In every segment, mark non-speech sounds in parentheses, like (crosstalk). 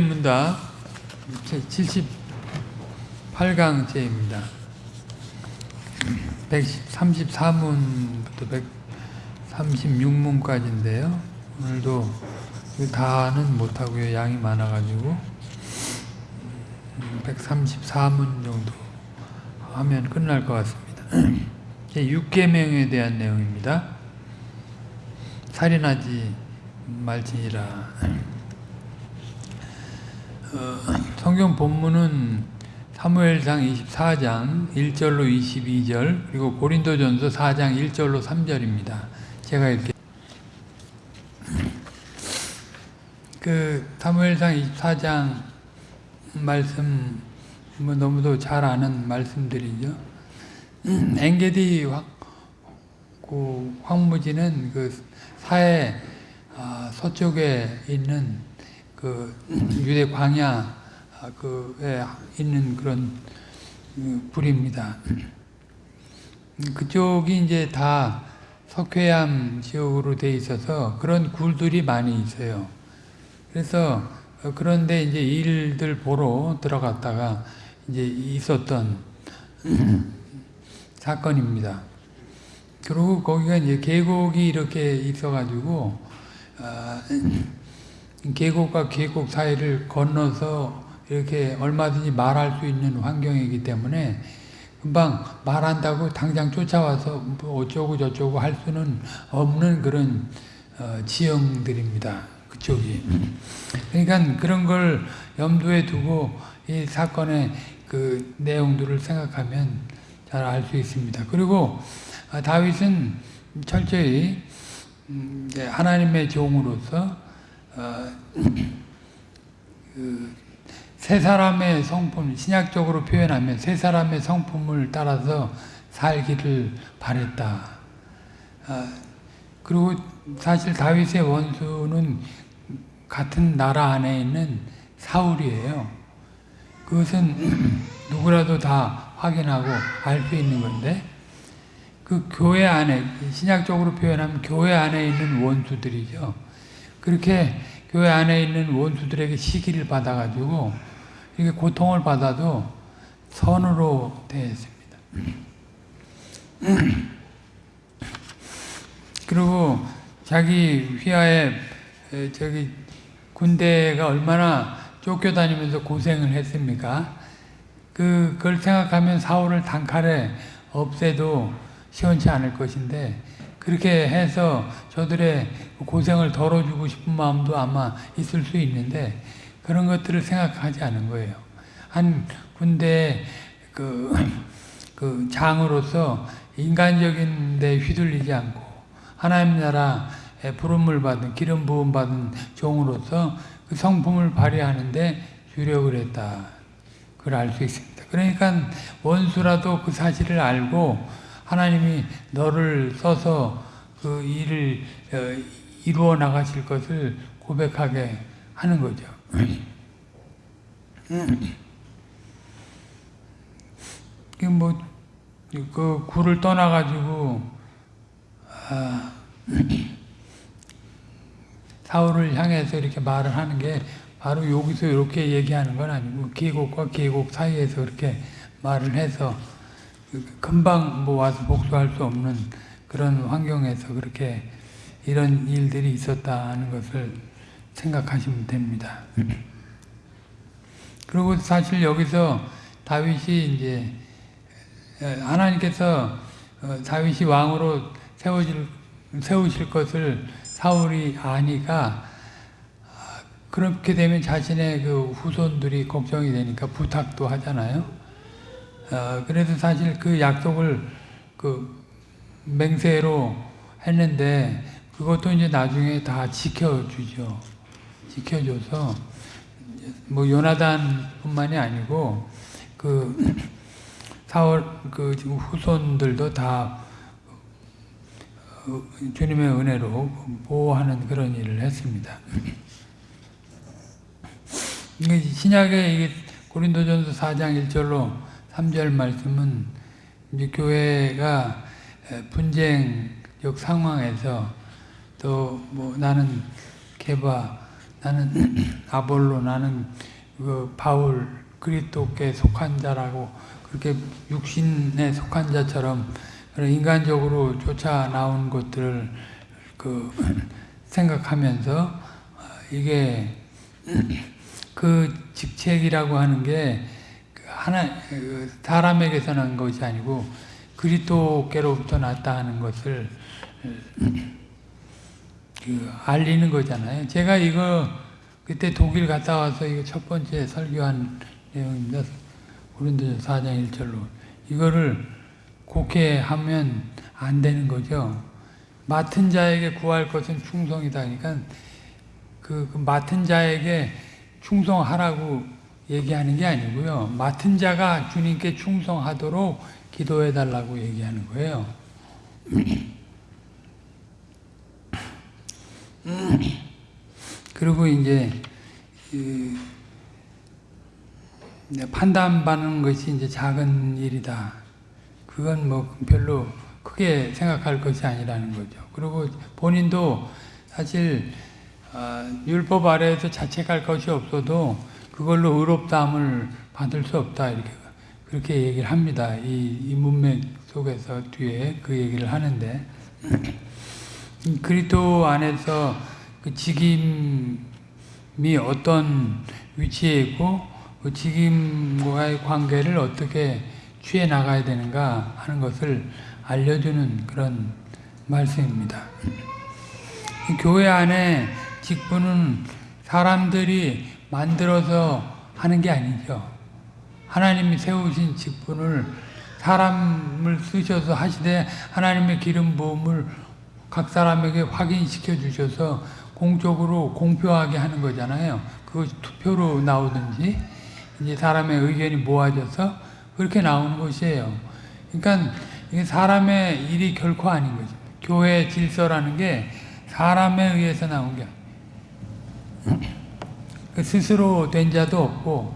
문답 78강째입니다. 134문부터 136문까지인데요. 오늘도 다는 못하고요. 양이 많아가지고 134문 정도 하면 끝날 것 같습니다. (clears throat) 6계명에 대한 내용입니다. 살인하지 말지니라. (clears throat) 어, 성경 본문은 사무엘상 24장 1절로 22절 그리고 고린도전서 4장 1절로 3절입니다. 제가 이렇게 그 사무엘상 24장 말씀 뭐 너무도 잘 아는 말씀들이죠. 엔게디 황, 그 황무지는 그 사해 아, 서쪽에 있는 그 유대 광야 그에 있는 그런 불입니다. 그쪽이 이제 다 석회암 지역으로 돼 있어서 그런 굴들이 많이 있어요. 그래서 그런데 이제 일들 보러 들어갔다가 이제 있었던 (clears throat) 사건입니다. 그리고 거기가 이제 계곡이 이렇게 있어가지고 아, (clears throat) 계곡과 계곡 사이를 건너서 이렇게 얼마든지 말할 수 있는 환경이기 때문에 금방 말한다고 당장 쫓아와서 뭐 어쩌고 저쩌고 할 수는 없는 그런 어, 지형들입니다. 그쪽이. 그러니까 그런 걸 염두에 두고 이 사건의 그 내용들을 생각하면 잘 알 수 있습니다. 그리고 아, 다윗은 철저히 음, 하나님의 종으로서 어, 그 세 사람의 성품, 신약적으로 표현하면 세 사람의 성품을 따라서 살기를 바랬다. 어, 그리고 사실 다윗의 원수는 같은 나라 안에 있는 사울이에요. 그것은 (clears throat) 누구라도 다 확인하고 알 수 있는 건데 그 교회 안에 신약적으로 표현하면 교회 안에 있는 원수들이죠. 그렇게 교회 안에 있는 원수들에게 시기를 받아가지고 이렇게 고통을 받아도 선으로 대했습니다. (clears throat) 그리고 자기 휘하에 저기 군대가 얼마나 쫓겨다니면서 고생을 했습니까? 그, 그걸 생각하면 사울을 단칼에 없애도 시원치 않을 것인데 그렇게 해서 저들의 고생을 덜어주고 싶은 마음도 아마 있을 수 있는데 그런 것들을 생각하지 않은 거예요. 한 군대 그, (clears throat) 그 장으로서 인간적인 데 휘둘리지 않고 하나님 나라의 부름을 받은 기름 부음 받은 종으로서 그 성품을 발휘하는데 주력을 했다. 그걸 알 수 있습니다. 그러니까 원수라도 그 사실을 알고 하나님이 너를 써서 그 일을 어, 이루어 나가실 것을 고백하게 하는 거죠. 뭐, 그 굴을 떠나가지고, 아, 사울을 향해서 이렇게 말을 하는 게 바로 여기서 이렇게 얘기하는 건 아니고 계곡과 계곡 사이에서 이렇게 말을 해서 금방 뭐 와서 복수할 수 없는 그런 환경에서 그렇게 이런 일들이 있었다는 것을 생각하시면 됩니다. 그리고 사실 여기서 다윗이 이제 하나님께서 어, 다윗이 왕으로 세워질 세우실 것을 사울이 아니까 그렇게 되면 자신의 그 후손들이 걱정이 되니까 부탁도 하잖아요. 어, 그래서 사실 그 약속을 그 맹세로 했는데 그것도 이제 나중에 다 지켜주죠. 지켜줘서 뭐 요나단뿐만이 아니고 그 (clears throat) 사월 그 후손들도 다 어, 주님의 은혜로 보호하는 그런 일을 했습니다. (clears throat) 신약의 고린도전서 4장 1절로 3절 말씀은 이제 교회가 분쟁적 상황에서 또 뭐 나는 개바, 나는 (clears throat) 아볼로 나는 그 바울 그리스도께 속한 자라고 그렇게 육신에 속한 자처럼 인간적으로 쫓아 나온 것들을 그 (clears throat) 생각하면서 어, 이게 (clears throat) 그 직책이라고 하는 게그 하나 그 사람에게서 난 것이 아니고 그리스도께로부터 났다 하는 것을 그 알리는 거잖아요. 제가 이거 그때 독일 갔다 와서 이거 첫 번째 설교한 내용입니다. 고린도서 4장 1절로 이거를 곡해 하면 안 되는 거죠. 맡은 자에게 구할 것은 충성이다. 그러니까 그, 그 맡은 자에게 충성하라고 얘기하는 게 아니고요. 맡은 자가 주님께 충성하도록 기도해 달라고 얘기하는 거예요. 그리고 이제 그 판단받는 것이 이제 작은 일이다. 그건 뭐 별로 크게 생각할 것이 아니라는 거죠. 그리고 본인도 사실 어, 율법 아래에서 자책할 것이 없어도 그걸로 의롭다함을 받을 수 없다 이렇게 그렇게 얘기를 합니다. 이, 이 문맥 속에서 뒤에 그 얘기를 하는데 그리스도 안에서 그 직임이 어떤 위치에 있고 그 직임과의 관계를 어떻게 취해 나가야 되는가 하는 것을 알려주는 그런 말씀입니다. 교회 안에 직분은 사람들이 만들어서 하는 게 아니죠. 하나님이 세우신 직분을 사람을 쓰셔서 하시되 하나님의 기름 부음을 각 사람에게 확인시켜 주셔서 공적으로 공표하게 하는 거잖아요. 그 투표로 나오든지 이제 사람의 의견이 모아져서 그렇게 나오는 것이에요. 그러니까 이게 사람의 일이 결코 아닌 거죠. 교회 질서라는 게 사람에 의해서 나온 게그 스스로 된 자도 없고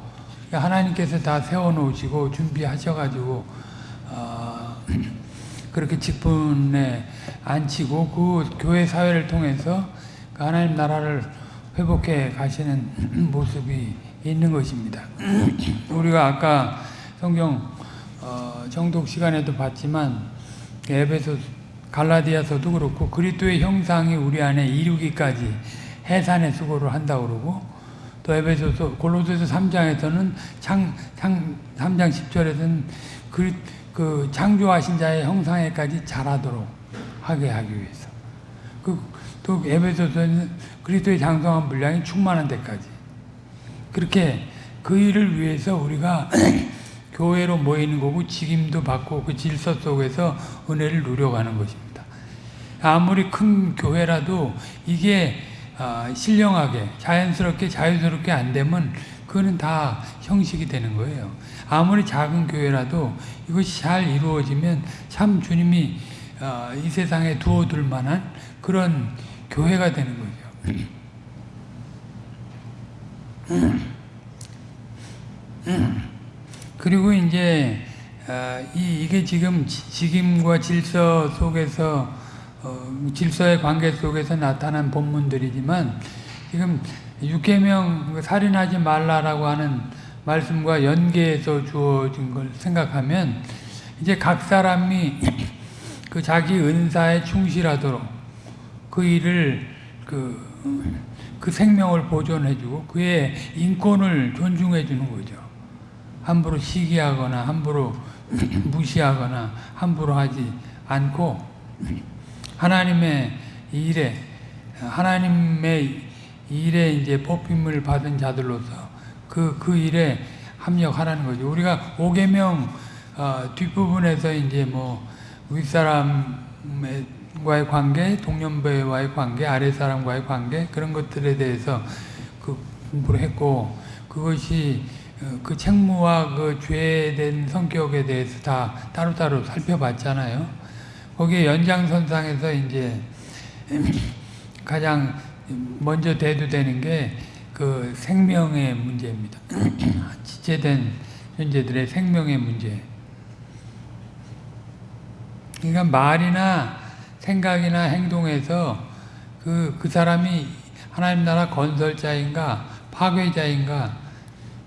하나님께서 다 세워놓으시고 준비하셔가지고 어, (clears throat) 그렇게 직분에 앉히고 그 교회 사회를 통해서 그 하나님 나라를 회복해 가시는 (clears throat) 모습이 있는 것입니다. (clears throat) 우리가 아까 성경 어, 정독 시간에도 봤지만 에베소 갈라디아서도 그렇고 그리스도의 형상이 우리 안에 이루기까지 해산의 수고를 한다고 그러고 또 에베소서 골로새서 3장에서는 창, 창 3장 10절에서는 그, 그 창조하신 자의 형상에까지 자라도록 하게 하기 위해서 그, 또 에베소서는 그리스도의 장성한 분량이 충만한 데까지 그렇게 그 일을 위해서 우리가 (clears throat) 교회로 모이는 거고 직임도 받고 그 질서 속에서 은혜를 누려가는 것입니다. 아무리 큰 교회라도 이게 아, 신령하게 자연스럽게 자유스럽게 안 되면 그거는 다 형식이 되는 거예요. 아무리 작은 교회라도 이것이 잘 이루어지면 참 주님이 아, 이 세상에 두어둘 만한 그런 교회가 되는 거죠. 그리고 이제 아, 이게 지금 직임과 질서 속에서 어, 질서의 관계 속에서 나타난 본문들이지만 지금 육계명 살인하지 말라라고 하는 말씀과 연계해서 주어진 걸 생각하면 이제 각 사람이 (clears throat) 그 자기 은사에 충실하도록 그 일을 그, 그 생명을 보존해주고 그의 인권을 존중해주는 거죠. 함부로 시기하거나 함부로 (clears throat) 무시하거나 함부로 하지 않고 하나님의 일에 하나님의 일에 이제 뽑힘을 받은 자들로서 그, 그 일에 합력하라는 거죠. 우리가 5계명 어, 뒷부분에서 이제 뭐 윗사람과의 관계, 동년배와의 관계, 아랫사람과의 관계 그런 것들에 대해서 그 공부를 했고 그것이 어, 그 책무와 그 죄된 성격에 대해서 다 따로따로 살펴봤잖아요. 거기에 연장선상에서 이제 가장 먼저 대두되는 게 그 생명의 문제입니다. (clears throat) 지체된 존재들의 생명의 문제. 그러니까 말이나 생각이나 행동에서 그, 그 사람이 하나님 나라 건설자인가 파괴자인가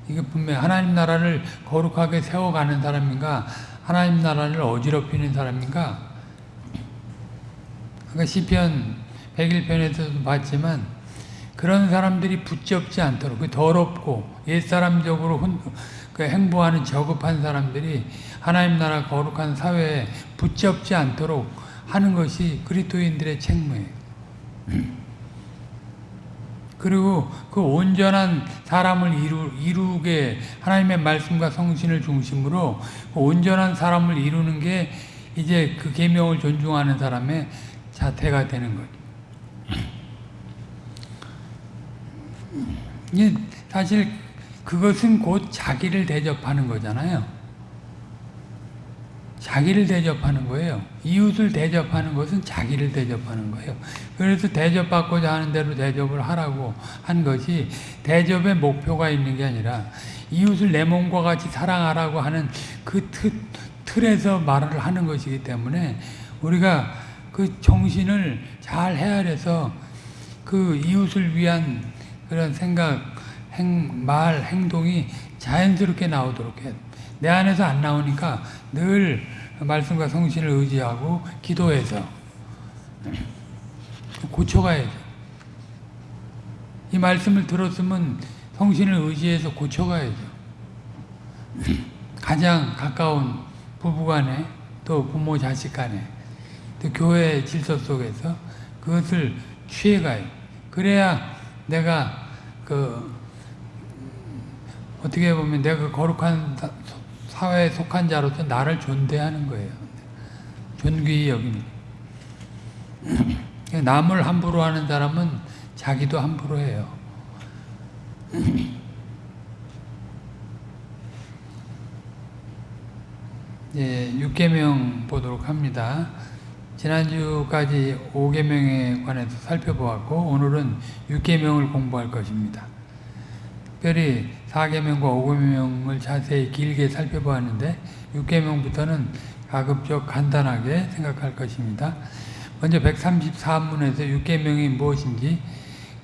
이게 분명 하나님 나라를 거룩하게 세워가는 사람인가 하나님 나라를 어지럽히는 사람인가 그러니까 시편 101편에서도 봤지만 그런 사람들이 붙잡지 않도록 그 더럽고 옛사람적으로 훈, 그 행보하는 저급한 사람들이 하나님 나라 거룩한 사회에 붙잡지 않도록 하는 것이 그리스도인들의 책무예요. (clears throat) 그리고 그 온전한 사람을 이루, 이루게 하나님의 말씀과 성신을 중심으로 그 온전한 사람을 이루는 게 이제 그 계명을 존중하는 사람의 자태가 되는 거죠. 사실 그것은 곧 자기를 대접하는 거잖아요. 자기를 대접하는 거예요. 이웃을 대접하는 것은 자기를 대접하는 거예요. 그래서 대접받고자 하는 대로 대접을 하라고 한 것이 대접의 목표가 있는 게 아니라 이웃을 내 몸과 같이 사랑하라고 하는 그 틀, 틀에서 말을 하는 것이기 때문에 우리가 그 정신을 잘 헤아려서 그 이웃을 위한 그런 생각, 행, 말, 행동이 자연스럽게 나오도록 돼. 내 안에서 안 나오니까 늘 말씀과 성신을 의지하고 기도해서 고쳐가야죠. 이 말씀을 들었으면 성신을 의지해서 고쳐가야죠. 가장 가까운 부부간에 또 부모 자식 간에 또 교회 질서 속에서 그것을 취해가요. 그래야 내가 그 어떻게 보면 내가 거룩한 사회에 속한 자로서 나를 존대하는 거예요. 존귀히 여기는. (clears throat) 남을 함부로 하는 사람은 자기도 함부로 해요. (clears throat) 예, 6계명 보도록 합니다. 지난주까지 5계명에 관해서 살펴보았고 오늘은 6계명을 공부할 것입니다. 특별히 4계명과 5계명을 자세히 길게 살펴보았는데 6계명부터는 가급적 간단하게 생각할 것입니다. 먼저 134문에서 6계명이 무엇인지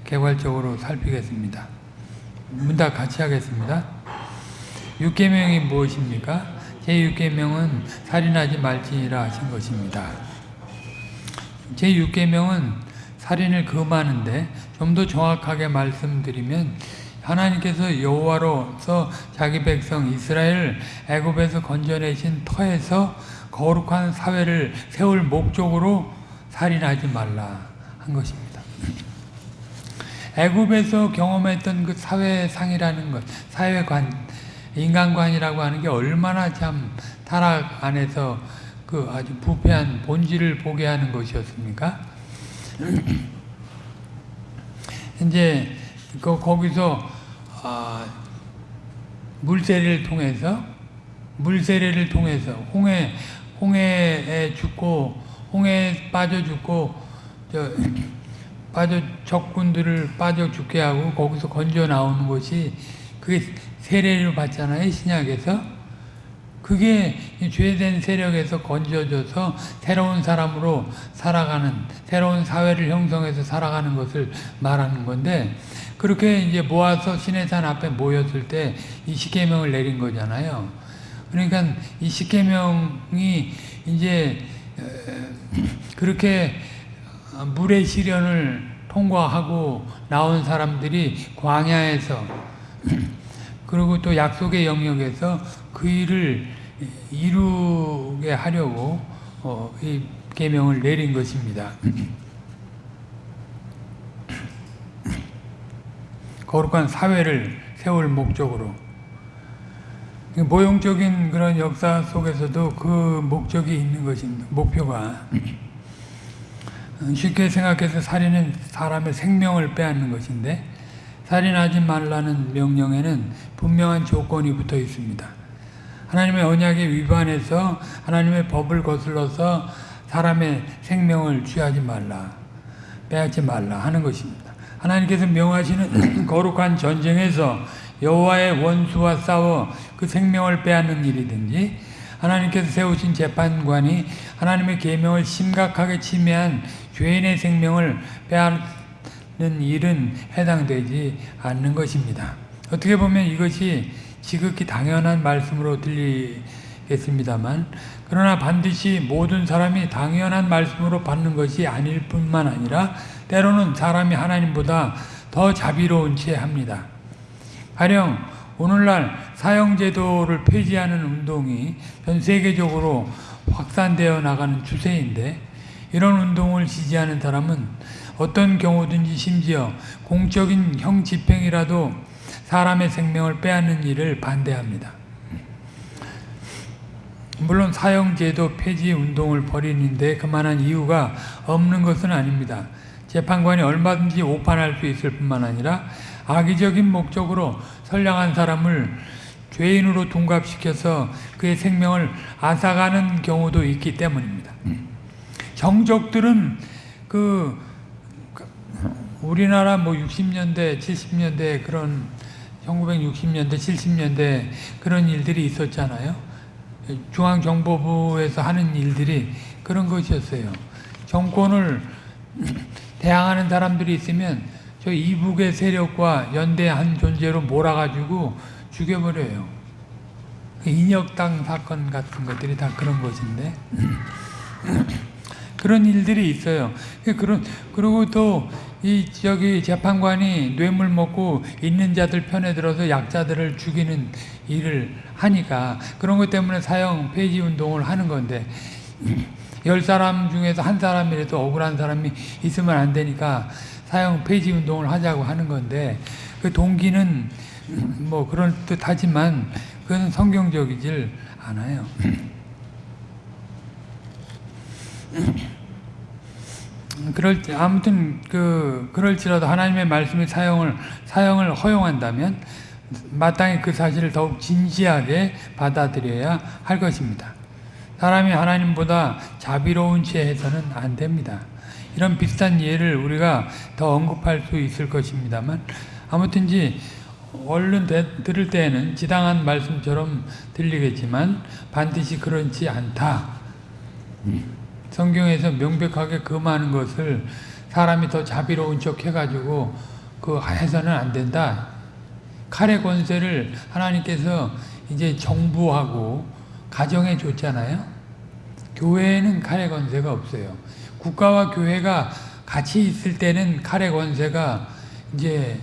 개괄적으로 살피겠습니다. 문답 같이 하겠습니다. 6계명이 무엇입니까? 제6계명은 살인하지 말지니라 하신 것입니다. 제6계명은 살인을 금하는데 좀 더 정확하게 말씀드리면 하나님께서 여호와로서 자기 백성 이스라엘 애굽에서 건져내신 터에서 거룩한 사회를 세울 목적으로 살인하지 말라 한 것입니다. 애굽에서 경험했던 그 사회상이라는 것, 사회관, 인간관이라고 하는 게 얼마나 참 타락 안에서 그 아주 부패한 본질을 보게 하는 것이었습니까? (clears throat) 이제 그 거기서 아, 물세례를 통해서 물세례를 통해서 홍해 홍해에 죽고 홍해에 빠져 죽고 저 빠져 적군들을 빠져 죽게 하고 거기서 건져 나오는 것이 그게 세례를 받잖아요 신약에서 그게 죄된 세력에서 건져져서 새로운 사람으로 살아가는 새로운 사회를 형성해서 살아가는 것을 말하는 건데 그렇게 이제 모아서 시내산 앞에 모였을 때 이 십계명을 내린 거잖아요. 그러니까 이 십계명이 이제 그렇게 물의 시련을 통과하고 나온 사람들이 광야에서 그리고 또 약속의 영역에서 그 일을 이루게 하려고 어, 이 계명을 내린 것입니다. 거룩한 사회를 세울 목적으로 모형적인 그런 역사 속에서도 그 목적이 있는 것입니다. 목표가 쉽게 생각해서 살인은 사람의 생명을 빼앗는 것인데 살인하지 말라는 명령에는 분명한 조건이 붙어 있습니다. 하나님의 언약에 위반해서 하나님의 법을 거슬러서 사람의 생명을 취하지 말라, 빼앗지 말라 하는 것입니다. 하나님께서 명하시는 (clears throat) 거룩한 전쟁에서 여호와의 원수와 싸워 그 생명을 빼앗는 일이든지 하나님께서 세우신 재판관이 하나님의 계명을 심각하게 침해한 죄인의 생명을 일은 해당되지 않는 것입니다. 어떻게 보면 이것이 지극히 당연한 말씀으로 들리겠습니다만 그러나 반드시 모든 사람이 당연한 말씀으로 받는 것이 아닐 뿐만 아니라 때로는 사람이 하나님보다 더 자비로운 채 합니다. 가령 오늘날 사형제도를 폐지하는 운동이 전 세계적으로 확산되어 나가는 추세인데 이런 운동을 지지하는 사람은 어떤 경우든지 심지어 공적인 형 집행이라도 사람의 생명을 빼앗는 일을 반대합니다. 물론 사형제도 폐지 운동을 벌이는데 그만한 이유가 없는 것은 아닙니다. 재판관이 얼마든지 오판할 수 있을 뿐만 아니라 악의적인 목적으로 선량한 사람을 죄인으로 둔갑시켜서 그의 생명을 앗아가는 경우도 있기 때문입니다. 정적들은 그 우리나라 뭐 60년대, 70년대 그런 1960년대, 70년대 그런 일들이 있었잖아요. 중앙정보부에서 하는 일들이 그런 것이었어요. 정권을 (clears throat) 대항하는 사람들이 있으면 저 이북의 세력과 연대한 존재로 몰아가지고 죽여버려요. 인혁당 사건 같은 것들이 다 그런 것인데 (clears throat) 그런 일들이 있어요. 그런 그리고 또 이 저기 재판관이 뇌물 먹고 있는 자들 편에 들어서 약자들을 죽이는 일을 하니까 그런 것 때문에 사형 폐지 운동을 하는 건데 (clears throat) 열 사람 중에서 한 사람이라도 억울한 사람이 있으면 안 되니까 사형 폐지 운동을 하자고 하는 건데 그 동기는 (clears throat) 뭐 그런 듯하지만 그건 성경적이질 않아요. (clears throat) 그럴 때 아무튼 그 그럴지라도 하나님의 말씀이 사용을 사용을 허용한다면 마땅히 그 사실을 더욱 진지하게 받아들여야 할 것입니다. 사람이 하나님보다 자비로운 채 해서는 안 됩니다. 이런 비슷한 예를 우리가 더 언급할 수 있을 것입니다만 아무튼지 얼른 들을 때에는 지당한 말씀처럼 들리겠지만 반드시 그렇지 않다. 성경에서 명백하게 금하는 것을 사람이 더 자비로운 척 해가지고 그 해서는 안 된다. 칼의 권세를 하나님께서 이제 정부하고 가정에 줬잖아요. 교회에는 칼의 권세가 없어요. 국가와 교회가 같이 있을 때는 칼의 권세가 이제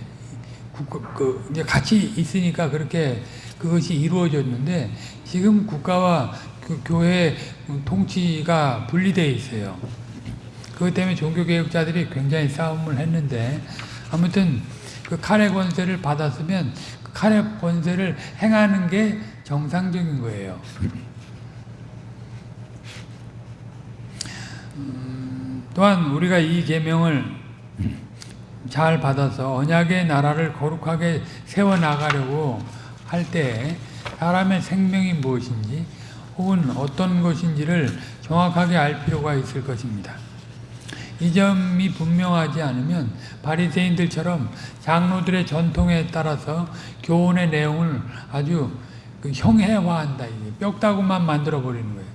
그 이제 같이 있으니까 그렇게 그것이 이루어졌는데 지금 국가와 그 교회 통치가 분리되어 있어요. 그것 때문에 종교개혁자들이 굉장히 싸움을 했는데 아무튼 그 칼의 권세를 받았으면 그 칼의 권세를 행하는 게 정상적인 거예요. 음, 또한 우리가 이 계명을 잘 받아서 언약의 나라를 거룩하게 세워 나가려고 할 때 사람의 생명이 무엇인지 혹은 어떤 것인지를 정확하게 알 필요가 있을 것입니다. 이 점이 분명하지 않으면 바리새인들처럼 장로들의 전통에 따라서 교훈의 내용을 아주 그 형해화한다. 뼈다구만 만들어 버리는 거예요.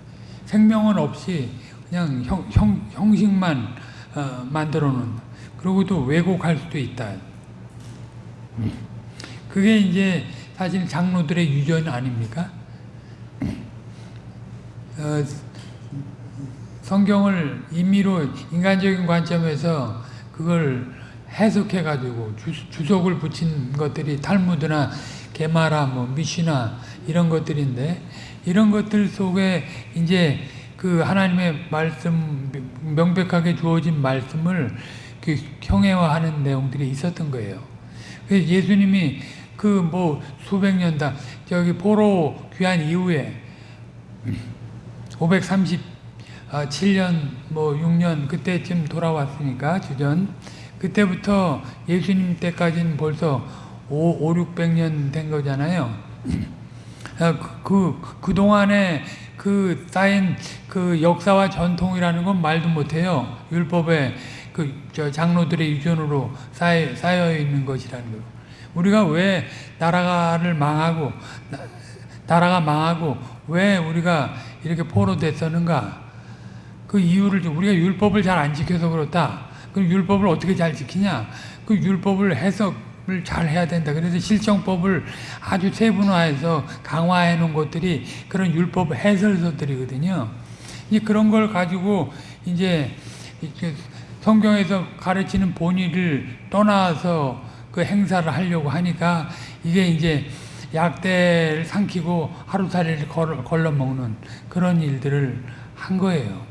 생명은 없이 그냥 형, 형, 형식만 어, 만들어 놓는. 그리고 또 왜곡할 수도 있다. 그게 이제 사실 장로들의 유전 아닙니까? 어, 성경을 임의로 인간적인 관점에서 그걸 해석해 가지고 주석을 붙인 것들이 탈무드나 게마라 뭐 미시나 이런 것들인데 이런 것들 속에 이제 그 하나님의 말씀 명백하게 주어진 말씀을 그 형해화하는 내용들이 있었던 거예요. 그래서 예수님이 그 뭐 수백 년 다 저기 포로 귀한 이후에 537년 뭐 6년 그때쯤 돌아왔으니까 주전 그때부터 예수님 때까지는 벌써 5, 5 600년 된 거잖아요. 아, 그, 그, 그 동안에 그 쌓인 그 역사와 전통이라는 건 말도 못해요. 율법에 그, 저 장로들의 유전으로 쌓여, 쌓여 있는 것이라는 거. 우리가 왜 나라를 망하고, 나 라가 망하고, 왜 우리가 이렇게 포로됐었는가? 그 이유를 우리가 율법을 잘 안 지켜서 그렇다. 그 율법을 어떻게 잘 지키냐? 그 율법을 해석을 잘 해야 된다. 그래서 실정법을 아주 세분화해서 강화해 놓은 것들이 그런 율법 해설서들이거든요. 이 그런 걸 가지고 이제 성경에서 가르치는 본의를 떠나서 그 행사를 하려고 하니까 이게 이제 약대를 삼키고 하루살이를 걸러 먹는 그런 일들을 한 거예요.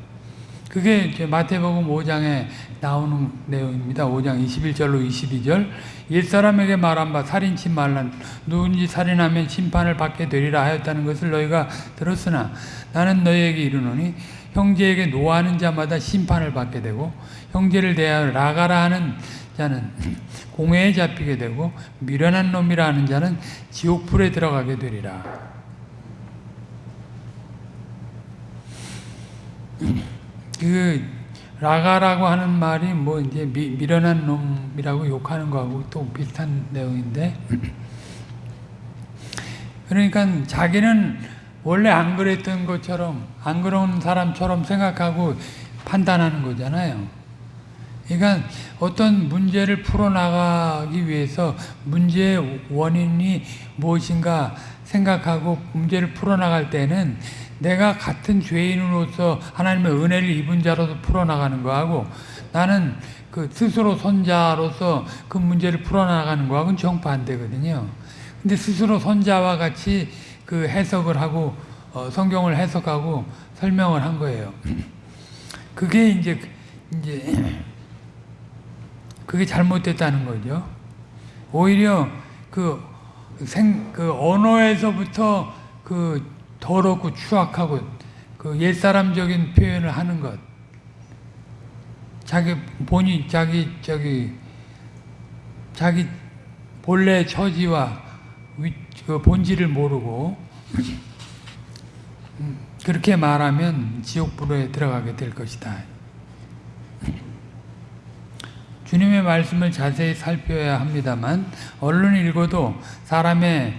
그게 마태복음 5장에 나오는 내용입니다. 5장 21절로 22절. 옛사람에게 말한 바 살인치 말라 누군지 살인하면 심판을 받게 되리라 하였다는 것을 너희가 들었으나 나는 너희에게 이르노니 형제에게 노하는 자마다 심판을 받게 되고 형제를 대하여 라가라 하는 자는 (laughs) 공회에 잡히게 되고 미련한 놈이라 하는 자는 지옥불에 들어가게 되리라. (clears throat) 그 라가라고 하는 말이 뭐 이제 미, 미련한 놈이라고 욕하는 거하고 또 비슷한 내용인데 (clears throat) 그러니까 자기는 원래 안 그랬던 것처럼 안 그런 사람처럼 생각하고 판단하는 거잖아요. 그러니까 어떤 문제를 풀어나가기 위해서 문제의 원인이 무엇인가 생각하고 문제를 풀어나갈 때는 내가 같은 죄인으로서 하나님의 은혜를 입은 자로서 풀어나가는 거하고 나는 그 스스로 선자로서 그 문제를 풀어나가는 거하고는 정반대거든요. 근데 스스로 선자와 같이 그 해석을 하고 어, 성경을 해석하고 설명을 한 거예요. (clears throat) 그게 이제 이제 (clears throat) 그게 잘못됐다는 거죠. 오히려 그 생, 그 언어에서부터 그 더럽고 추악하고 그 옛사람적인 표현을 하는 것. 자기 본인 자기 저기 자기 본래 처지와 위, 그 본질을 모르고 음, 그렇게 말하면 지옥불에 들어가게 될 것이다. 주님의 말씀을 자세히 살펴야 합니다만 얼른 읽어도 사람의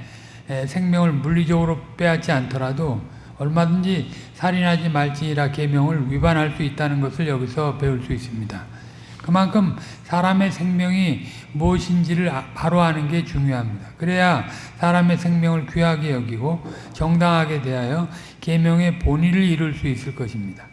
생명을 물리적으로 빼앗지 않더라도 얼마든지 살인하지 말지니라 계명을 위반할 수 있다는 것을 여기서 배울 수 있습니다. 그만큼 사람의 생명이 무엇인지를 바로 아는 게 중요합니다. 그래야 사람의 생명을 귀하게 여기고 정당하게 대하여 계명의 본의를 이룰 수 있을 것입니다.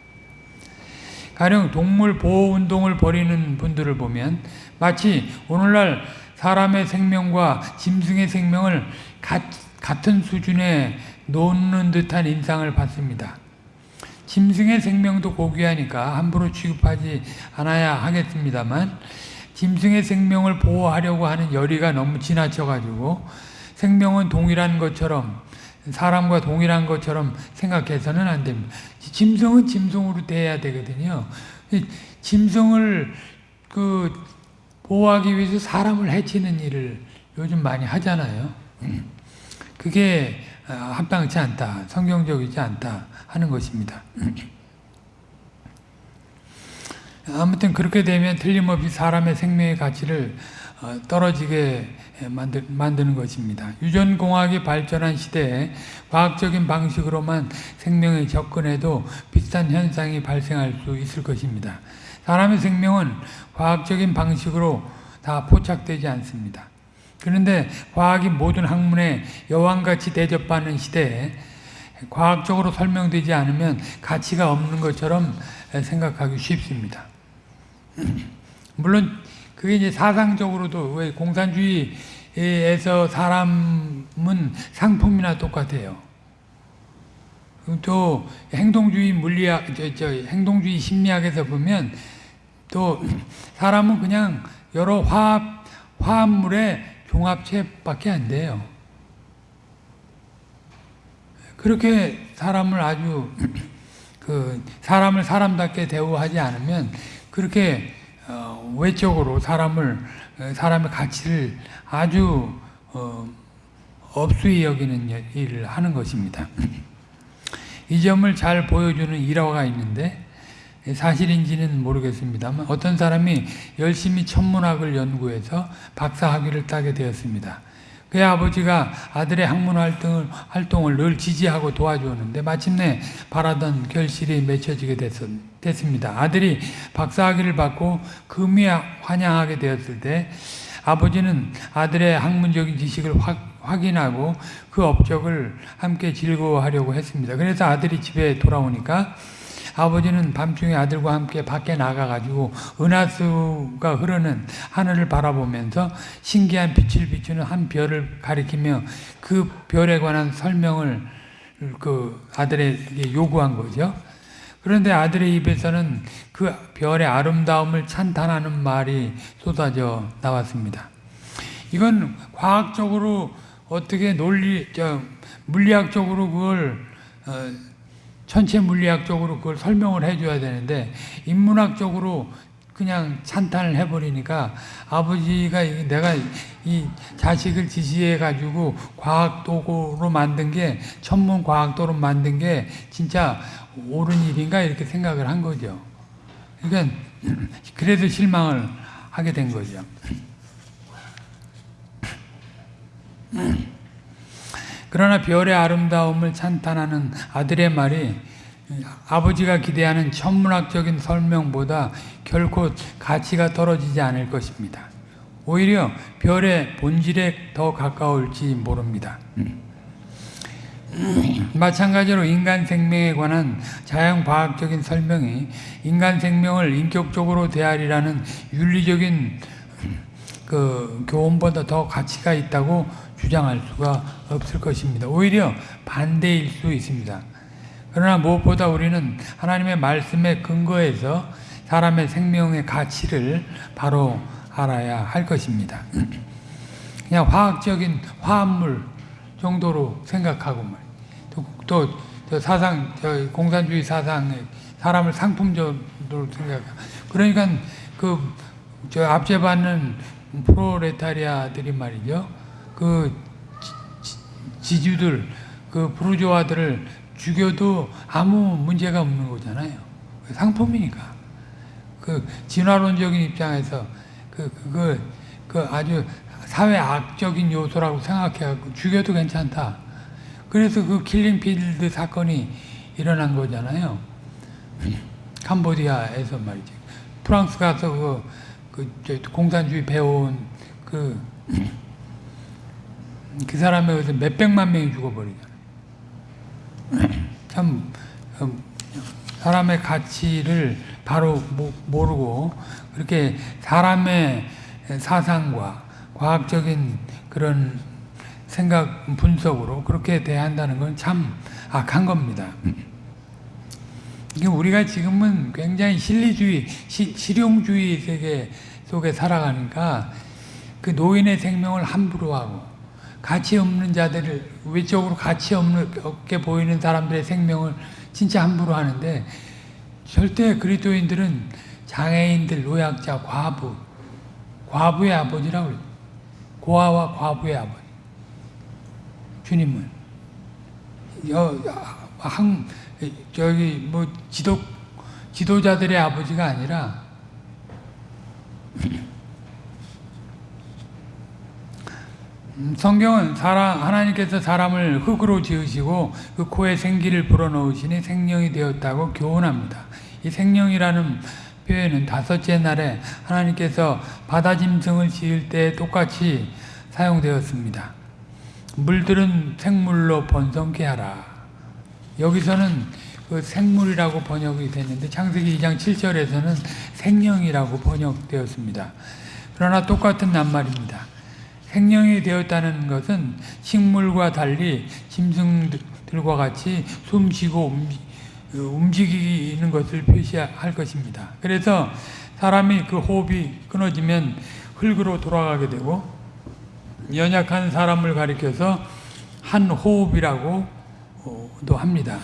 가령 동물 보호 운동을 벌이는 분들을 보면 마치 오늘날 사람의 생명과 짐승의 생명을 가, 같은 수준에 놓는 듯한 인상을 받습니다. 짐승의 생명도 고귀하니까 함부로 취급하지 않아야 하겠습니다만 짐승의 생명을 보호하려고 하는 열의가 너무 지나쳐가지고 생명은 동일한 것처럼 사람과 동일한 것처럼 생각해서는 안 됩니다. 짐승은 짐승으로 대해야 되거든요. 짐승을 그 보호하기 위해서 사람을 해치는 일을 요즘 많이 하잖아요. 그게 합당치 않다, 성경적이지 않다 하는 것입니다. 아무튼 그렇게 되면 틀림없이 사람의 생명의 가치를 떨어지게 만드, 만드는 것입니다. 유전공학이 발전한 시대에 과학적인 방식으로만 생명에 접근해도 비슷한 현상이 발생할 수 있을 것입니다. 사람의 생명은 과학적인 방식으로 다 포착되지 않습니다. 그런데 과학이 모든 학문에 여왕같이 대접받는 시대에 과학적으로 설명되지 않으면 가치가 없는 것처럼 생각하기 쉽습니다. (clears throat) 물론 그게 이제 사상적으로도 왜 공산주의에서 사람은 상품이나 똑같아요. 또 행동주의 물리학, 저, 저 행동주의 심리학에서 보면 또 사람은 그냥 여러 화합 화합물의 종합체밖에 안 돼요. 그렇게 사람을 아주 그 사람을 사람답게 대우하지 않으면 그렇게 어, 외적으로 사람을 사람의 가치를 아주 어, 업수히 여기는 일을 하는 것입니다. 이 점을 잘 보여주는 일화가 있는데 사실인지는 모르겠습니다만 어떤 사람이 열심히 천문학을 연구해서 박사학위를 따게 되었습니다. 그의 아버지가 아들의 학문 활동을, 활동을 늘 지지하고 도와주었는데 마침내 바라던 결실이 맺혀지게 됐, 됐습니다. 아들이 박사학위를 받고 금이 환영하게 되었을 때 아버지는 아들의 학문적인 지식을 확, 확인하고 그 업적을 함께 즐거워하려고 했습니다. 그래서 아들이 집에 돌아오니까 아버지는 밤중에 아들과 함께 밖에 나가가지고 은하수가 흐르는 하늘을 바라보면서 신기한 빛을 비추는 한 별을 가리키며 그 별에 관한 설명을 그 아들에게 요구한 거죠. 그런데 아들의 입에서는 그 별의 아름다움을 찬탄하는 말이 쏟아져 나왔습니다. 이건 과학적으로 어떻게 논리, 저, 물리학적으로 그걸 어, 천체 물리학적으로 그걸 설명을 해줘야 되는데 인문학적으로 그냥 찬탄을 해버리니까 아버지가 내가 이 자식을 지시해 가지고 과학 도구로 만든 게 천문 과학 도로 만든 게 진짜 옳은 일인가 이렇게 생각을 한 거죠. 그러니까 (clears throat) 그래서 실망을 하게 된 거죠. (clears throat) 그러나 별의 아름다움을 찬탄하는 아들의 말이 아버지가 기대하는 천문학적인 설명보다 결코 가치가 떨어지지 않을 것입니다. 오히려 별의 본질에 더 가까울지 모릅니다. 마찬가지로 인간 생명에 관한 자연과학적인 설명이 인간 생명을 인격적으로 대하리라는 윤리적인 그 교훈보다 더 가치가 있다고 주장할 수가 없을 것입니다. 오히려 반대일 수 있습니다. 그러나 무엇보다 우리는 하나님의 말씀에 근거해서 사람의 생명의 가치를 바로 알아야 할 것입니다. (clears throat) 그냥 화학적인 화합물 정도로 생각하고 또, 또 사상, 공산주의 사상에 사람을 상품 정도로 생각. 그러니까 그 저 압제받는 프롤레타리아들이 말이죠. 그 지주들, 그 부르주아들을 죽여도 아무 문제가 없는 거잖아요. 상품이니까. 그 진화론적인 입장에서 그, 그, 그 아주 사회 악적인 요소라고 생각해갖고 죽여도 괜찮다. 그래서 그 킬링필드 사건이 일어난 거잖아요. 캄보디아에서 말이지. 프랑스 가서 그, 그 공산주의 배운 그, 그 사람에 의해서 몇백만 명이 죽어버리잖아요. 참, 음, 사람의 가치를 바로 모르고 그렇게 사람의 사상과 과학적인 그런 생각 분석으로 그렇게 대한다는 건 참 악한 겁니다. 우리가 지금은 굉장히 실리주의, 시, 실용주의 세계 속에 살아가니까 그 노인의 생명을 함부로 하고 가치 없는 자들을 외적으로 가치 없게 보이는 사람들의 생명을 진짜 함부로 하는데 절대 그리스도인들은 장애인들, 노약자, 과부, 과부의 아버지라고 그래요. 고아와 과부의 아버지. 주님은 여, 한, 저기 뭐 지도 지도자들의 아버지가 아니라 성경은 사람, 하나님께서 사람을 흙으로 지으시고 그 코에 생기를 불어넣으시니 생명이 되었다고 교훈합니다. 이 생명이라는 표현은 다섯째 날에 하나님께서 바다 짐승을 지을 때 똑같이 사용되었습니다. 물들은 생물로 번성케 하라. 여기서는 그 생물이라고 번역이 됐는데 창세기 2장 7절에서는 생명이라고 번역되었습니다. 그러나 똑같은 낱말입니다. 생명이 되었다는 것은 식물과 달리 짐승들과 같이 숨쉬고 움직이는 것을 표시할 것입니다. 그래서 사람이 그 호흡이 끊어지면 흙으로 돌아가게 되고 연약한 사람을 가리켜서 한 호흡이라고도 합니다.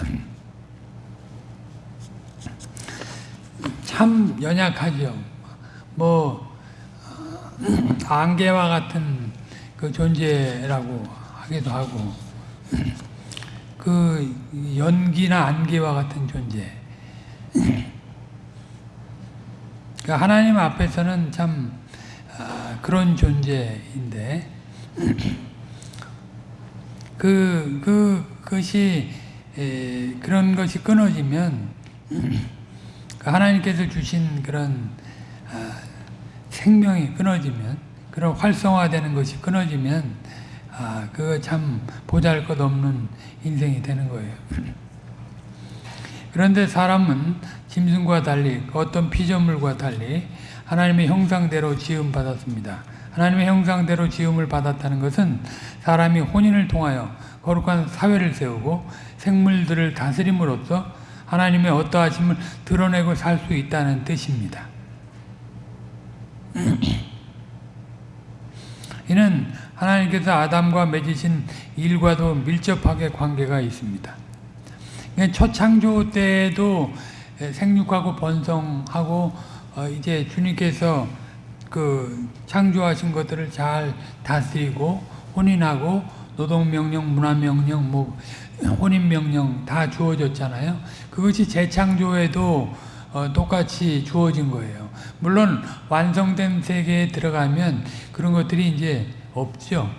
참 연약하죠. 뭐 안개와 같은 그 존재라고 하기도 하고 (clears throat) 그 연기나 안개와 같은 존재. (clears throat) 그러니까 하나님 앞에서는 참 아, 그런 존재인데 (clears throat) 그, 그, 그것이, 에, 그런 것이 끊어지면, 그 하나님께서 주신 그런, 아, 생명이 끊어지면, 그런 활성화되는 것이 끊어지면, 아, 그거 참 보잘 것 없는 인생이 되는 거예요. (laughs) 그런데 사람은 짐승과 달리 어떤 피조물과 달리 하나님의 형상대로 지음 받았습니다. 하나님의 형상대로 지음을 받았다는 것은 사람이 혼인을 통하여 거룩한 사회를 세우고 생물들을 다스림으로써 하나님의 어떠하심을 드러내고 살 수 있다는 뜻입니다. (clears throat) 이는 하나님께서 아담과 맺으신 일과도 밀접하게 관계가 있습니다. 첫 창조 때도 생육하고 번성하고 어, 이제 주님께서 그 창조하신 것들을 잘 다스리고 혼인하고 노동명령, 문화명령, 뭐 혼인명령 다 주어졌잖아요. 그것이 재창조에도 어, 똑같이 주어진 거예요. 물론 완성된 세계에 들어가면 그런 것들이 이제 없죠.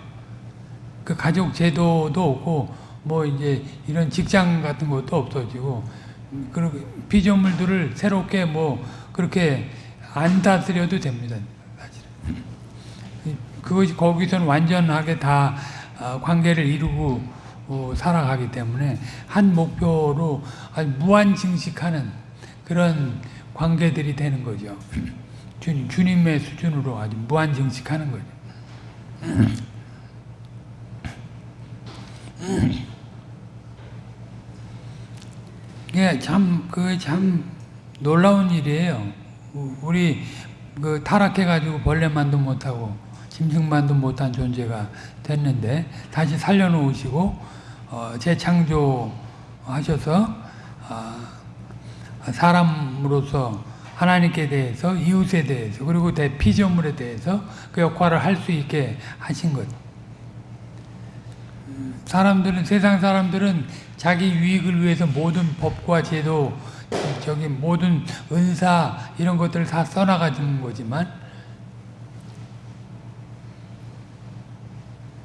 그 가족 제도도 없고 뭐 이제 이런 직장 같은 것도 없어지고 그리고 피조물들을 새롭게 뭐 그렇게 안 다스려도 됩니다. 사실은. 그것이 거기서는 완전하게 다 어, 관계를 이루고 어, 살아가기 때문에 한 목표로 아주 무한 증식하는 그런 관계들이 되는 거죠. 주님, 주님의 수준으로 아주 무한증식하는 거죠. 예, 참, 그 참 놀라운 일이에요. 우리 그 타락해가지고 벌레만도 못하고 짐승만도 못한 존재가 됐는데 다시 살려놓으시고 어, 재창조하셔서 어, 사람으로서 하나님께 대해서 이웃에 대해서 그리고 대 피조물에 대해서 그 역할을 할 수 있게 하신 것. 사람들은 세상 사람들은 자기 유익을 위해서 모든 법과 제도 저기 모든 은사 이런 것들을 다 써나가는 거지만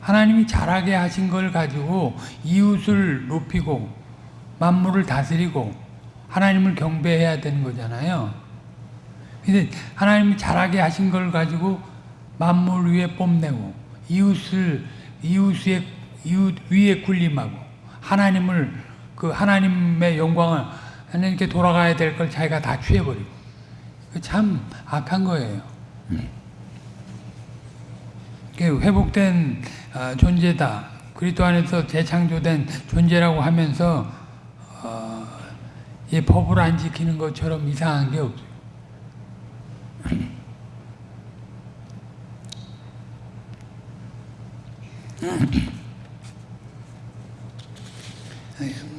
하나님이 잘하게 하신 걸 가지고 이웃을 높이고 만물을 다스리고 하나님을 경배해야 되는 거잖아요. 근데 하나님이 잘하게 하신 걸 가지고 만물 위에 뽐내고 이웃을 이웃의 이웃 위에 군림하고 하나님을 그 하나님의 영광을 하나님께 돌아가야 될 걸 자기가 다 취해버리고 참 악한 거예요. 회복된 아, 존재다. 그리스도 안에서 재창조된 존재라고 하면서 어, 이 법을 안 지키는 것처럼 이상한 게 없어요.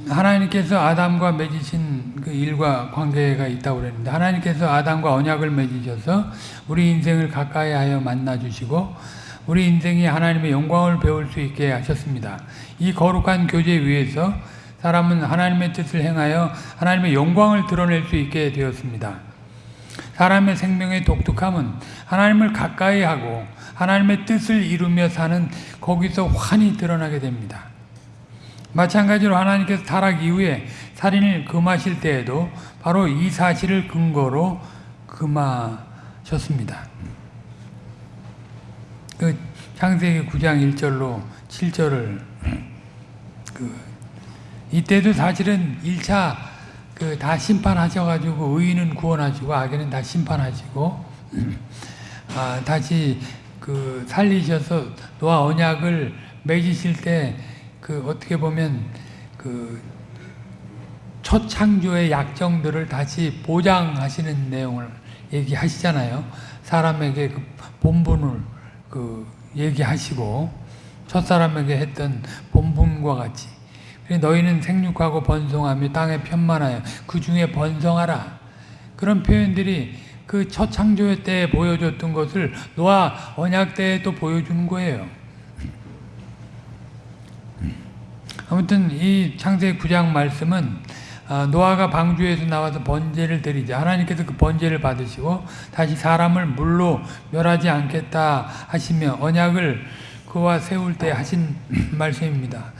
하나님께서 아담과 맺으신 그 일과 관계가 있다고 그랬는데 하나님께서 아담과 언약을 맺으셔서 우리 인생을 가까이 하여 만나 주시고 우리 인생이 하나님의 영광을 배울 수 있게 하셨습니다. 이 거룩한 교제 위에서 사람은 하나님의 뜻을 행하여 하나님의 영광을 드러낼 수 있게 되었습니다. 사람의 생명의 독특함은 하나님을 가까이 하고 하나님의 뜻을 이루며 사는 거기서 환히 드러나게 됩니다. 마찬가지로 하나님께서 타락 이후에 살인을 금하실 때에도 바로 이 사실을 근거로 금하셨습니다. 그 창세기 9장 1절로 7절을 그 이때도 사실은 1차 그 다 심판하셔가지고 의인은 구원하시고 악인은 다 심판하시고 아, 다시 그 살리셔서 노아 언약을 맺으실 때 그 어떻게 보면 그 첫 창조의 약정들을 다시 보장하시는 내용을 얘기하시잖아요. 사람에게 그 본분을 그 얘기하시고 첫 사람에게 했던 본분과 같이 너희는 생육하고 번성하며 땅에 편만하여 그 중에 번성하라 그런 표현들이 그 첫 창조 때 보여줬던 것을 노아 언약 때에 또 보여주는 거예요. 아무튼 이 창세기 9장 말씀은 아, 노아가 방주에서 나와서 번제를 드리자 하나님께서 그 번제를 받으시고 다시 사람을 물로 멸하지 않겠다 하시며 언약을 그와 세울 때 하신 말씀입니다.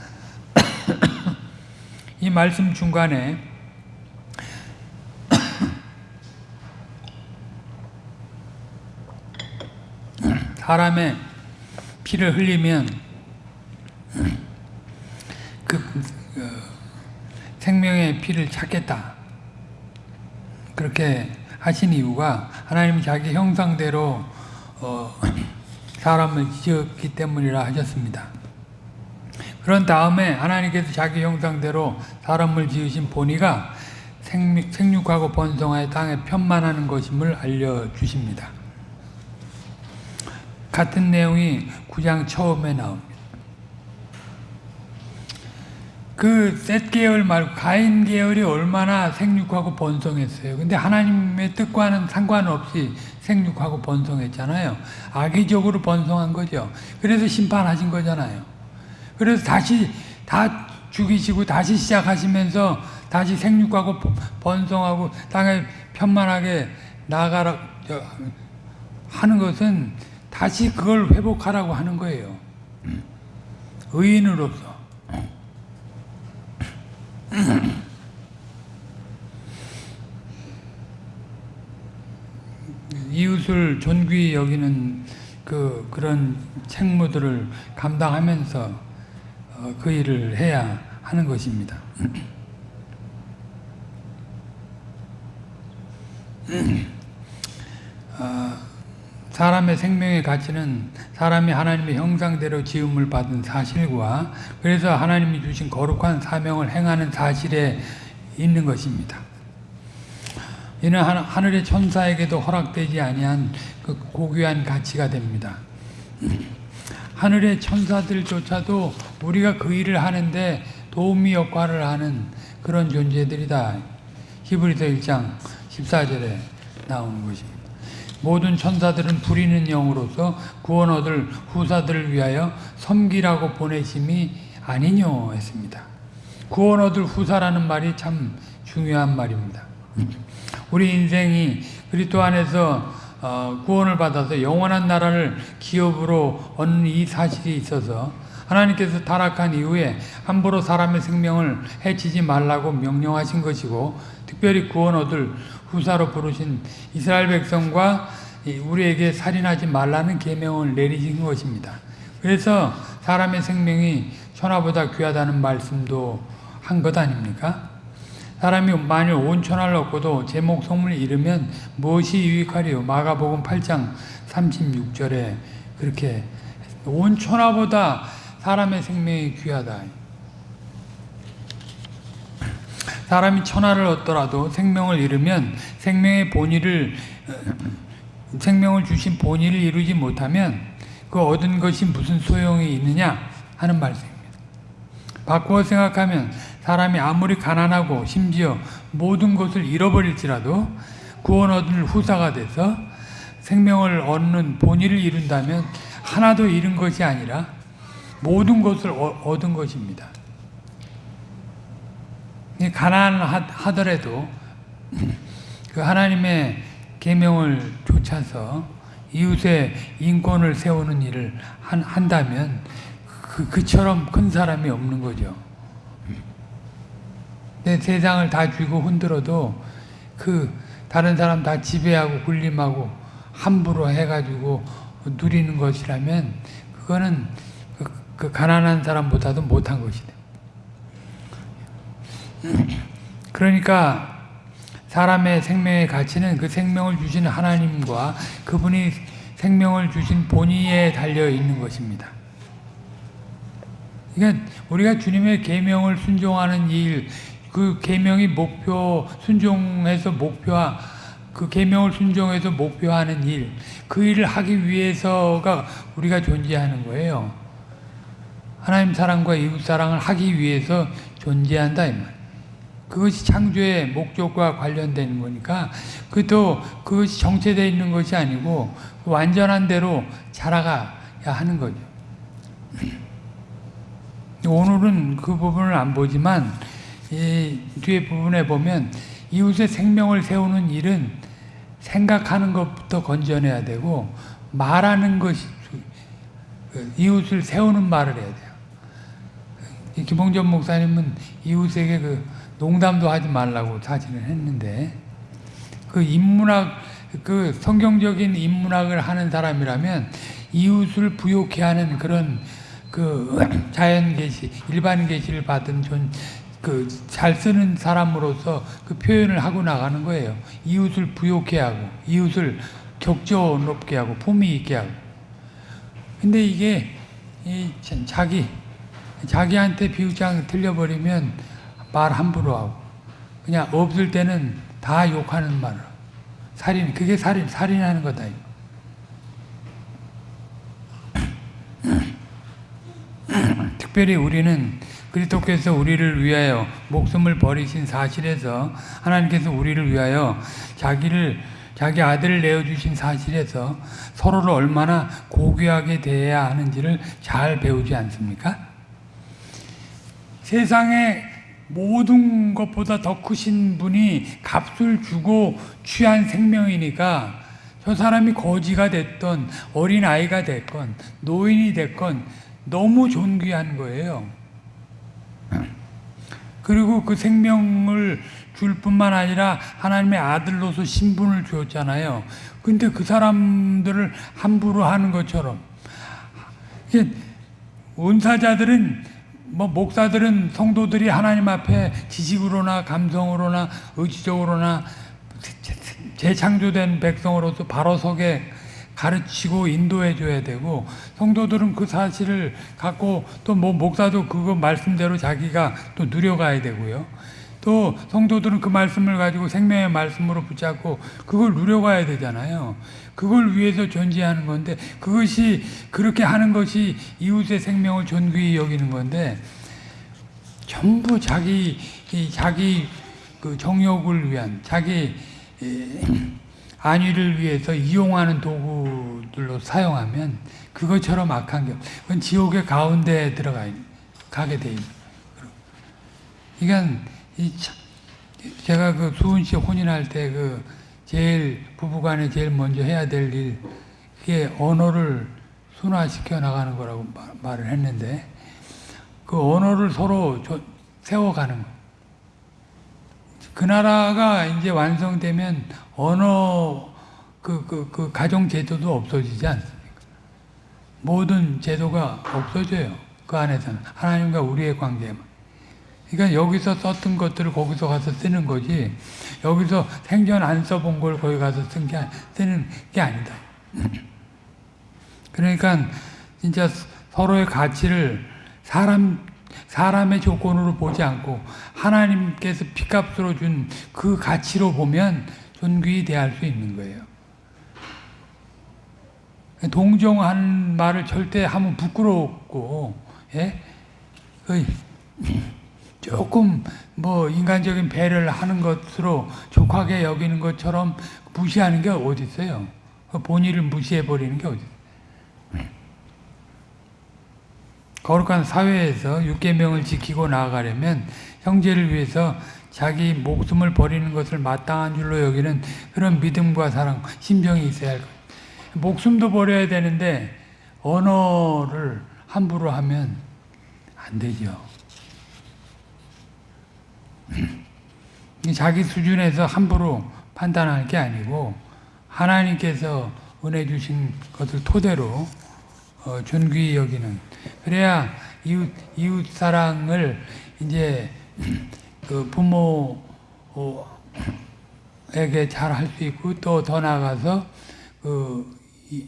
이 말씀 중간에 사람의 피를 흘리면 그 어, 생명의 피를 찾겠다. 그렇게 하신 이유가 하나님이 자기 형상대로 어, (clears throat) 사람을 지었기 때문이라 하셨습니다. 그런 다음에 하나님께서 자기 형상대로 사람을 지으신 본의가 생육하고 번성하여 땅에 편만하는 것임을 알려주십니다. 같은 내용이 9장 처음에 나옵니다. 그셋 계열 말고 가인 계열이 얼마나 생육하고 번성했어요. 근데 하나님의 뜻과는 상관없이 생육하고 번성했잖아요. 악의적으로 번성한 거죠. 그래서 심판하신 거잖아요. 그래서 다시 다 죽이시고 다시 시작하시면서 다시 생육하고 번성하고 땅에 편만하게 나가라 하는 것은 다시 그걸 회복하라고 하는 거예요. 의인으로서. (clears throat) 이웃을 존귀히 여기는 그 그런 책무들을 감당하면서 어, 그 일을 해야 하는 것입니다. (clears throat) 어, 사람의 생명의 가치는 사람이 하나님의 형상대로 지음을 받은 사실과 그래서 하나님이 주신 거룩한 사명을 행하는 사실에 있는 것입니다. 이는 하늘의 천사에게도 허락되지 아니한 그 고귀한 가치가 됩니다. (clears throat) 하늘의 천사들조차도 우리가 그 일을 하는데 도우미 역할을 하는 그런 존재들이다. 히브리서 1장 14절에 나오는 것입니다. 모든 천사들은 부리는 영으로서 구원 얻을 후사들을 위하여 섬기라고 보내심이 아니뇨 했습니다. 구원 얻을 후사라는 말이 참 중요한 말입니다. 우리 인생이 그리스도 안에서 어, 구원을 받아서 영원한 나라를 기업으로 얻는 이 사실이 있어서 하나님께서 타락한 이후에 함부로 사람의 생명을 해치지 말라고 명령하신 것이고 특별히 구원 얻을 후사로 부르신 이스라엘 백성과 우리에게 살인하지 말라는 계명을 내리신 것입니다. 그래서 사람의 생명이 천하보다 귀하다는 말씀도 한 것 아닙니까? 사람이 만일 온 천하를 얻고도 제 목숨을 잃으면 무엇이 유익하리요? 마가복음 8장 36절에 그렇게 온 천하보다 사람의 생명이 귀하다. 사람이 천하를 얻더라도 생명을 잃으면 생명의 본의를 생명을 주신 본의를 이루지 못하면 그 얻은 것이 무슨 소용이 있느냐 하는 말씀입니다. 바꾸어 생각하면 사람이 아무리 가난하고 심지어 모든 것을 잃어버릴지라도 구원 얻을 후사가 돼서 생명을 얻는 본의를 이룬다면 하나도 잃은 것이 아니라 모든 것을 얻은 것입니다. 가난하더라도 (clears throat) 그 하나님의 계명을 쫓아서 이웃의 인권을 세우는 일을 한, 다면 그, 그처럼 큰 사람이 없는 거죠. 내 세상을 다 쥐고 흔들어도 그 다른 사람 다 지배하고 군림하고 함부로 해가지고 누리는 것이라면 그거는 그, 그 가난한 사람보다도 못한 것이다. 그러니까 사람의 생명의 가치는 그 생명을 주신 하나님과 그분이 생명을 주신 본의에 달려 있는 것입니다. 그러니까 우리가 주님의 계명을 순종하는 일, 그 계명이 목표 순종해서 목표화 그 계명을 순종해서 목표하는 일, 그 일을 하기 위해서가 우리가 존재하는 거예요. 하나님 사랑과 이웃 사랑을 하기 위해서 존재한다 이 말. 그것이 창조의 목적과 관련되는 거니까 그것도 그것이 정체되어 있는 것이 아니고 완전한 대로 자라가야 하는 거죠. (clears throat) 오늘은 그 부분을 안 보지만 이 뒤에 부분에 보면 이웃의 생명을 세우는 일은 생각하는 것부터 건져내야 되고 말하는 것이 이웃을 세우는 말을 해야 돼요. 이 김홍전 목사님은 이웃에게 그 농담도 하지 말라고 사진을 했는데 그 인문학 그 성경적인 인문학을 하는 사람이라면 이웃을 부욕해 하는 그런 그 (clears throat) 자연 계시 일반 계시를 받은 존 그 잘 쓰는 사람으로서 그 표현을 하고 나가는 거예요. 이웃을 부욕해 하고 이웃을 격조 높게 하고 품위 있게 하고. 근데 이게 자기 자기한테 비웃장 들려버리면 말 함부로 하고 그냥 없을 때는 다 욕하는 하고. 살인 그게 살인 살인하는 거다. 특별히 우리는 그리스도께서 우리를 위하여 목숨을 버리신 사실에서 하나님께서 우리를 위하여 자기를 자기 아들을 내어 주신 사실에서 서로를 얼마나 고귀하게 대해야 하는지를 잘 배우지 않습니까? 세상에 모든 것보다 더 크신 분이 값을 주고 취한 생명이니까 저 사람이 거지가 됐건 어린 아이가 됐건 노인이 됐건 너무 존귀한 거예요. 그리고 그 생명을 줄 뿐만 아니라 하나님의 아들로서 신분을 주었잖아요. 근데 그 사람들을 함부로 하는 것처럼 은사자들은 뭐 목사들은 성도들이 하나님 앞에 지식으로나 감성으로나 의지적으로나 재창조된 백성으로서 바로 서게 가르치고 인도해 줘야 되고 성도들은 그 사실을 갖고 또 뭐 목사도 그거 말씀대로 자기가 또 누려가야 되고요. 또 성도들은 그 말씀을 가지고 생명의 말씀으로 붙잡고 그걸 누려가야 되잖아요. 그걸 위해서 존재하는 건데 그것이 그렇게 하는 것이 이웃의 생명을 존귀히 여기는 건데 전부 자기 이 자기 그 정욕을 위한 자기 이, 안위를 위해서 이용하는 도구들로 사용하면 그것처럼 악한 게 없- 그건 지옥의 가운데에 들어가 있- 가게 돼 있는. 그러니까 제가 그 수은 씨 혼인할 때 그 제일 부부간에 제일 먼저 해야 될 일, 그게 언어를 순화시켜 나가는 거라고 마- 말을 했는데, 그 언어를 서로 조- 세워가는 거. 그 나라가 이제 완성되면 언어 그, 그, 그 가정 제도도 없어지지 않습니까? 모든 제도가 없어져요. 그 안에서는. 하나님과 우리의 관계만. 그러니까 여기서 썼던 것들을 거기서 가서 쓰는 거지, 여기서 생전 안 써본 걸 거기 가서 쓴 게, 쓰는 게 아니다. 그러니까 진짜 서로의 가치를 사람, 사람의 조건으로 보지 않고 하나님께서 피값으로 준 그 가치로 보면 존귀히 대할 수 있는 거예요. 동정하는 말을 절대 하면 부끄럽고, 예? 그 (laughs) 조금 뭐 인간적인 배려를 하는 것으로 족하게 여기는 것처럼 무시하는 게 어디 있어요? 그 본의를 무시해 버리는 게 어디 있어요? 거룩한 사회에서 육계명을 지키고 나아가려면 형제를 위해서 자기 목숨을 버리는 것을 마땅한 줄로 여기는 그런 믿음과 사랑, 심정이 있어야 할 거예요. 목숨도 버려야 되는데 언어를 함부로 하면 안 되죠. (clears throat) 자기 수준에서 함부로 판단할 게 아니고 하나님께서 은혜 주신 것을 토대로 어, 존귀히 여기는 그래야 이웃 이웃 사랑을 이제 (clears throat) 그 부모에게 잘 할 수 있고 또 더 나아가서 그 이-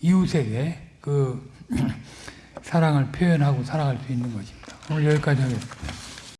이웃에게 그 (clears throat) 사랑을 표현하고 살아갈 수 있는 것입니다. 오늘 여기까지 하겠습니다.